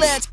Let's